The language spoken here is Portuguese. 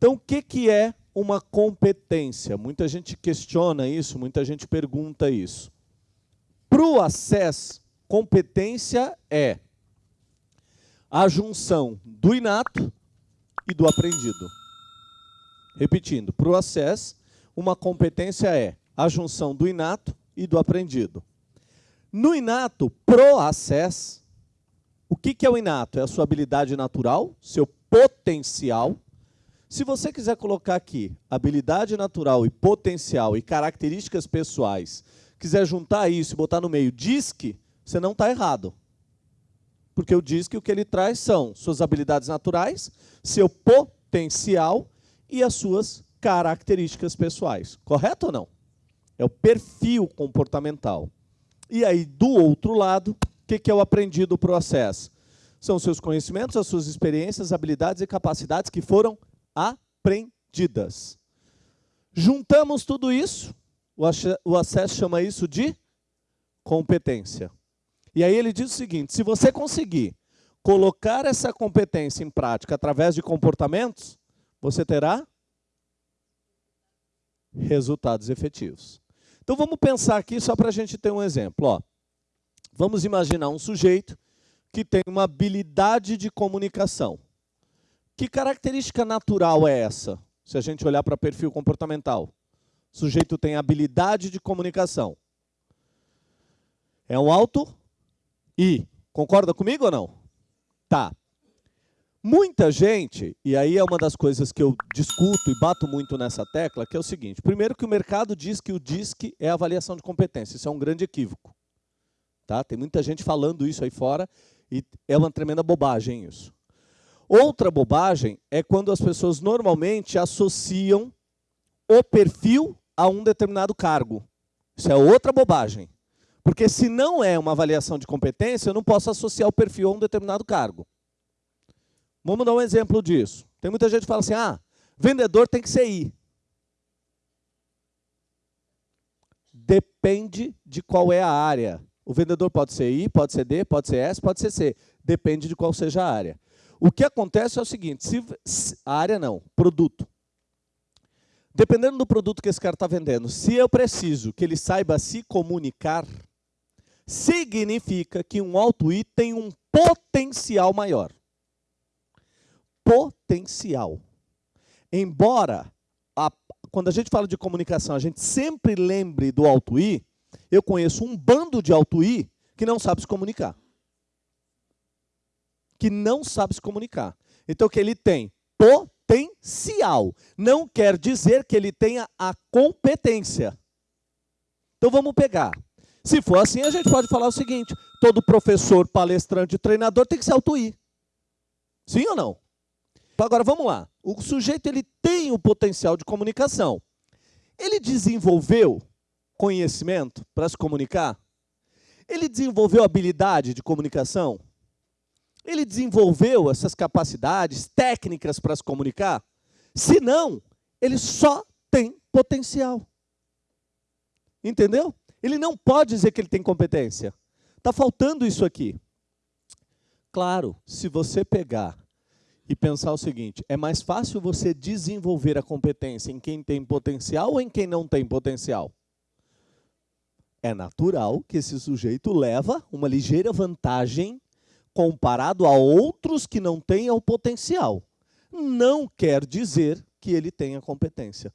Então, o que, que é uma competência? Muita gente questiona isso, muita gente pergunta isso. Para o acesso, competência é a junção do inato e do aprendido. Repetindo, para o acesso, uma competência é a junção do inato e do aprendido. No inato, pro acesso, o que, que é o inato? É a sua habilidade natural, seu potencial. Se você quiser colocar aqui habilidade natural e potencial e características pessoais, quiser juntar isso e botar no meio DISC, você não está errado. Porque o DISC o que ele traz são suas habilidades naturais, seu potencial e as suas características pessoais. Correto ou não? É o perfil comportamental. E aí, do outro lado, que, que é o aprendido processo? São seus conhecimentos, as suas experiências, habilidades e capacidades que foram aprendidas. Juntamos tudo isso, o acesso chama isso de competência. E aí ele diz o seguinte, se você conseguir colocar essa competência em prática através de comportamentos, você terá resultados efetivos. Então vamos pensar aqui só para a gente ter um exemplo. Ó. Vamos imaginar um sujeito que tem uma habilidade de comunicação. Que característica natural é essa? Se a gente olhar para perfil comportamental. O sujeito tem habilidade de comunicação. É um alto I. Concorda comigo ou não? Tá. Muita gente, e aí é uma das coisas que eu discuto e bato muito nessa tecla, que é o seguinte. Primeiro que o mercado diz que o DISC é avaliação de competência. Isso é um grande equívoco. Tá? Tem muita gente falando isso aí fora e é uma tremenda bobagem isso. Outra bobagem é quando as pessoas normalmente associam o perfil a um determinado cargo. Isso é outra bobagem. Porque se não é uma avaliação de competência, eu não posso associar o perfil a um determinado cargo. Vamos dar um exemplo disso. Tem muita gente que fala assim, ah, vendedor tem que ser I. Depende de qual é a área. O vendedor pode ser I, pode ser D, pode ser S, pode ser C. Depende de qual seja a área. O que acontece é o seguinte, se, a área não, produto. Dependendo do produto que esse cara está vendendo, se eu preciso que ele saiba se comunicar, significa que um alto I tem um potencial maior. Potencial. Embora, a, quando a gente fala de comunicação, a gente sempre lembre do alto I, eu conheço um bando de alto-I que não sabe se comunicar. Que não sabe se comunicar. Então, que ele tem potencial. Não quer dizer que ele tenha a competência. Então, vamos pegar. Se for assim, a gente pode falar o seguinte, todo professor, palestrante, treinador tem que ser alto-I. Sim ou não? Então, agora, vamos lá. O sujeito ele tem o potencial de comunicação. Ele desenvolveu conhecimento para se comunicar? Ele desenvolveu habilidade de comunicação? Ele desenvolveu essas capacidades técnicas para se comunicar? Se não, ele só tem potencial. Entendeu? Ele não pode dizer que ele tem competência. Está faltando isso aqui. Claro, se você pegar e pensar o seguinte, é mais fácil você desenvolver a competência em quem tem potencial ou em quem não tem potencial? é natural que esse sujeito leva uma ligeira vantagem comparado a outros que não tenham potencial. Não quer dizer que ele tenha competência.